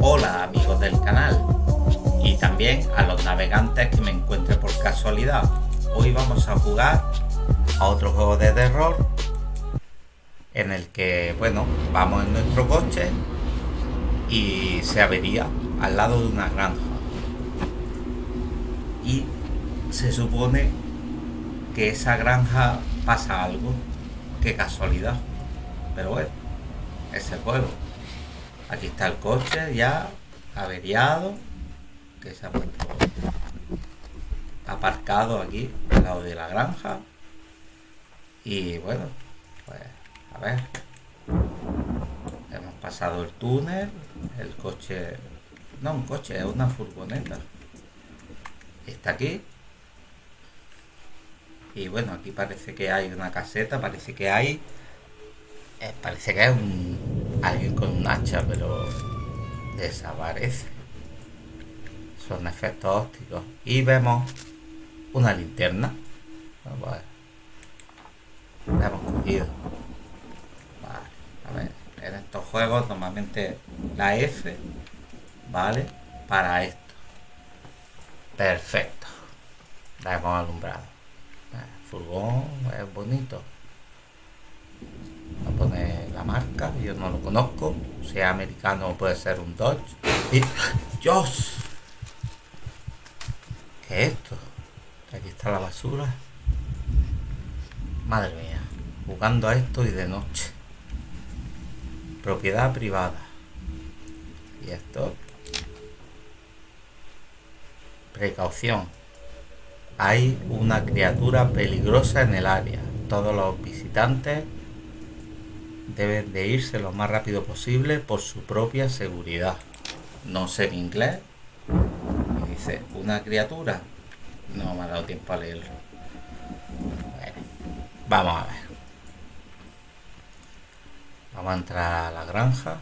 Hola amigos del canal y también a los navegantes que me encuentre por casualidad. Hoy vamos a jugar a otro juego de terror en el que, bueno, vamos en nuestro coche y se avería al lado de una granja. Y se supone que esa granja pasa algo. Qué casualidad. Pero bueno, ese juego. Aquí está el coche ya averiado. Que se ha puesto aparcado aquí al lado de la granja. Y bueno, pues a ver. Hemos pasado el túnel. El coche. No un coche, es una furgoneta. Está aquí. Y bueno, aquí parece que hay una caseta, parece que hay... Eh, parece que es un, alguien con un hacha, pero desaparece. Son efectos ópticos. Y vemos una linterna. Vale. La hemos cogido. Vale. En estos juegos normalmente la F, ¿vale? Para esto. Perfecto. La hemos alumbrado furgón es bonito. A poner la marca, yo no lo conozco. Sea americano puede ser un Dodge. Y... ¡Dios! ¿Qué es esto? Aquí está la basura. Madre mía, jugando a esto y de noche. Propiedad privada. Y esto. Precaución. Hay una criatura peligrosa en el área. Todos los visitantes deben de irse lo más rápido posible por su propia seguridad. No sé en inglés. Dice, una criatura. No me ha dado tiempo a leerlo. vamos a ver. Vamos a entrar a la granja.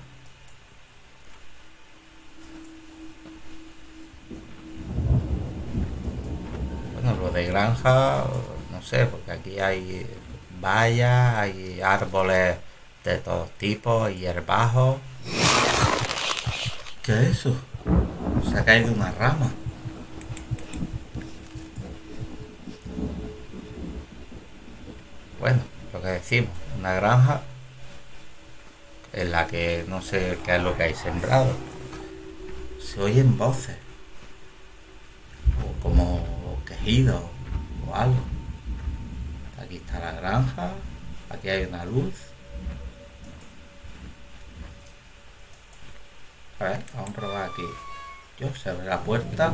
lo de granja, no sé, porque aquí hay vallas, hay árboles de todos tipos, hierbajos. ¿Qué es eso? Se ha caído una rama. Bueno, lo que decimos, una granja en la que no sé qué es lo que hay sembrado. Se oyen voces. O como o algo. Aquí está la granja, aquí hay una luz. A ver, vamos a probar aquí. Yo se abre la puerta.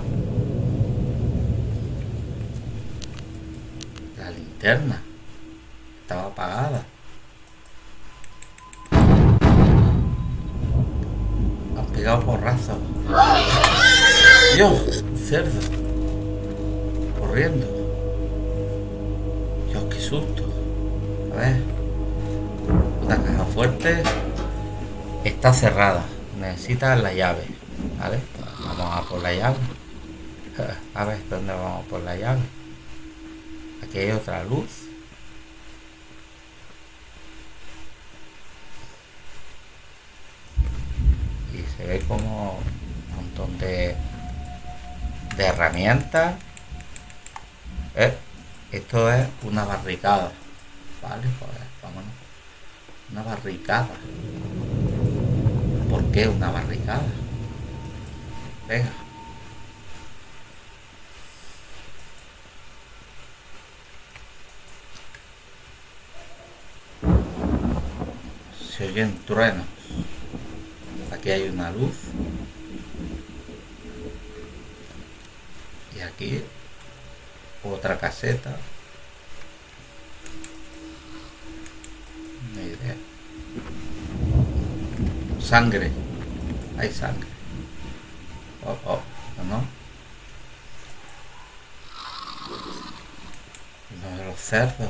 La linterna estaba apagada. Han pegado porrazos. Dios, cerdo corriendo. Dios, qué susto. A ver. Una caja fuerte. Está cerrada. Necesita la llave. ¿Vale? Vamos a por la llave. A ver, ¿dónde vamos por la llave? Aquí hay otra luz. Y se ve como un montón de, de herramientas ¿Eh? Esto es una barricada. Vale, joder, vámonos. Una barricada. ¿Por qué una barricada? Venga. Se oyen truenos. Aquí hay una luz. Y aquí otra caseta. Sangre. Hay sangre. Oh, oh, ¿no? Los cerdos.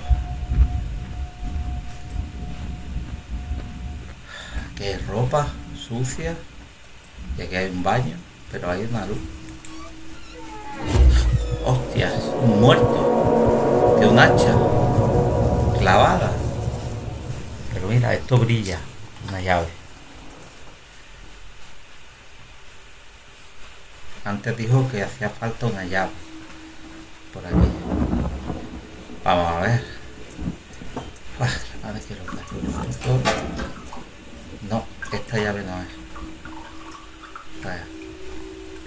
Aquí hay ropa sucia. Y aquí hay un baño, pero hay una luz. Hostias, un muerto. De un hacha. Clavada. Pero mira, esto brilla. Una llave. Antes dijo que hacía falta una llave. Por aquí. Vamos a ver. a ver lo No, esta llave no es.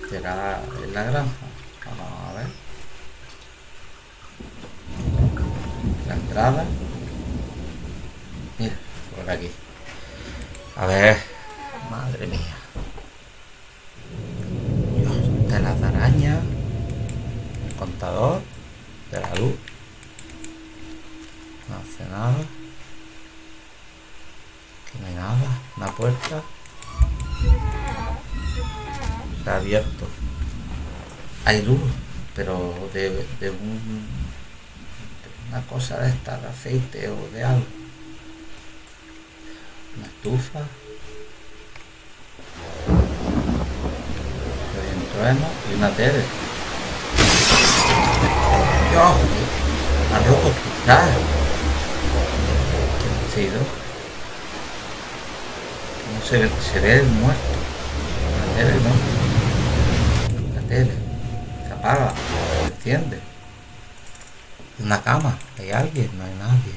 ¿Será en la granja? Vamos a ver. La entrada. Mira, por aquí. A ver. Madre mía. De las arañas. El contador de la luz. No hace nada. Que no hay nada. Una puerta. Ha abierto. Hay luz, pero de, de un de una cosa de esta, de aceite o de algo. Una estufa. Y una tele. Dios, ha roto cristal. ¿Qué ha sido? No se ve, se ve el muerto. La tele, ¿no? La tele. Se apaga, se enciende. Una cama, hay alguien, no hay nadie.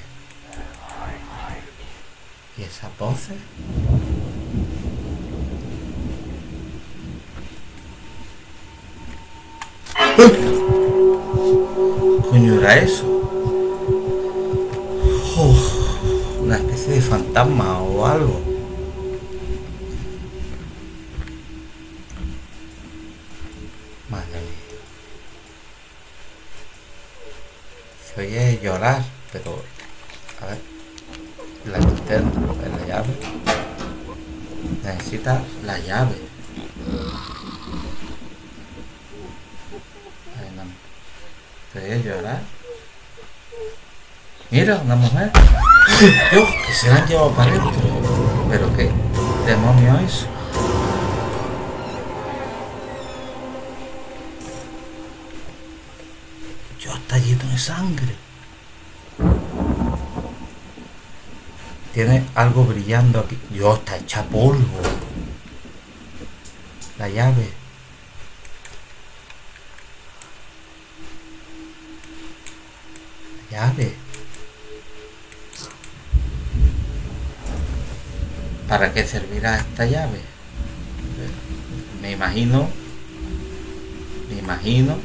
¿Y esa pose? Coño era eso? una especie de fantasma o algo. Madre mía. Se oye llorar, pero... A ver. La intento, la llave. Necesita la llave. De llorar. Mira, una mujer. Dios, que se la han llevado para adentro. Pero qué demonio es. Dios, está lleno de sangre. Tiene algo brillando aquí. Dios, está hecha polvo. La llave. ¿Para qué servirá esta llave? Me imagino, me imagino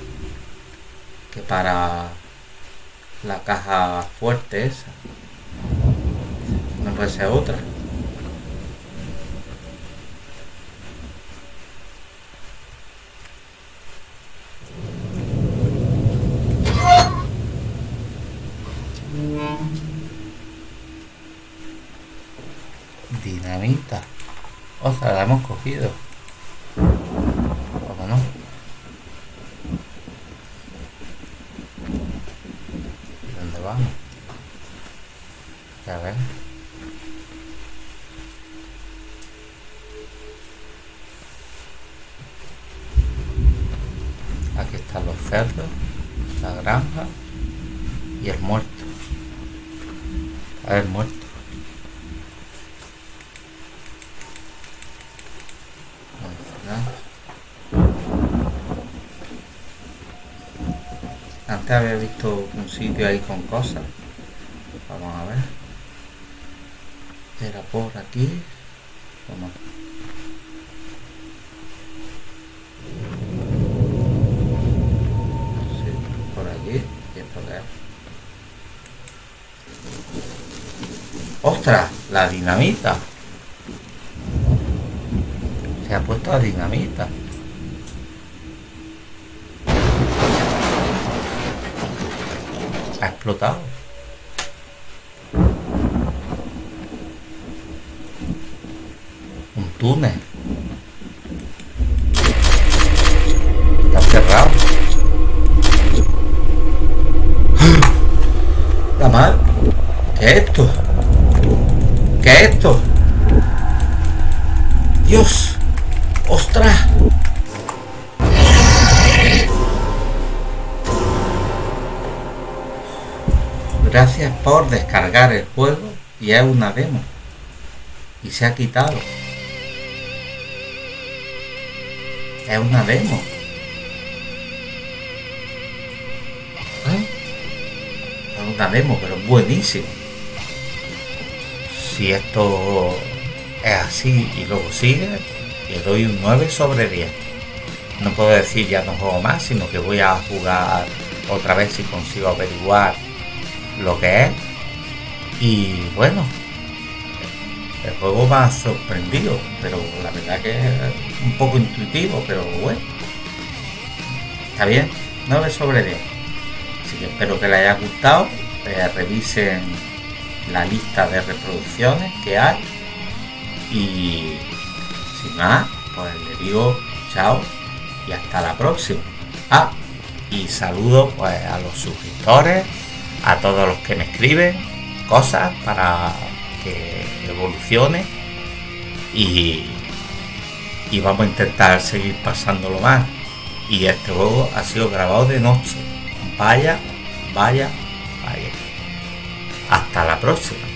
que para la caja fuerte esa. No puede ser otra. Dinamita. O sea, la hemos cogido. ¿Cómo no? ¿Dónde vamos? A ver. Aquí están los cerdos, la granja y el muerto. A ver, muerto. Antes había visto un sitio ahí con cosas. Vamos a ver. Era por aquí. Vamos. Sí, por allí. Y esto ¡Ostras! La dinamita. Se ha puesto la dinamita. Explotado. Un túnel. Está cerrado. La mal. ¿Qué es esto? ¿Qué es esto? Dios. por descargar el juego y es una demo. Y se ha quitado. Es una demo. ¿Ah? Es una demo, pero buenísimo. Si esto es así y luego sigue, le doy un 9 sobre 10. No puedo decir ya no juego más, sino que voy a jugar otra vez si consigo averiguar lo que es. Y bueno, el juego me ha sorprendido, pero la verdad que es un poco intuitivo, pero bueno. Está bien, 9 sobre 10. Así que espero que les haya gustado. Revisen la lista de reproducciones que hay. Y sin más, pues le digo chao y hasta la próxima. Ah, y saludo pues a los suscriptores, a todos los que me escriben cosas para que evolucione y, vamos a intentar seguir pasándolo más. Y este juego ha sido grabado de noche. Vaya, vaya, vaya. Hasta la próxima.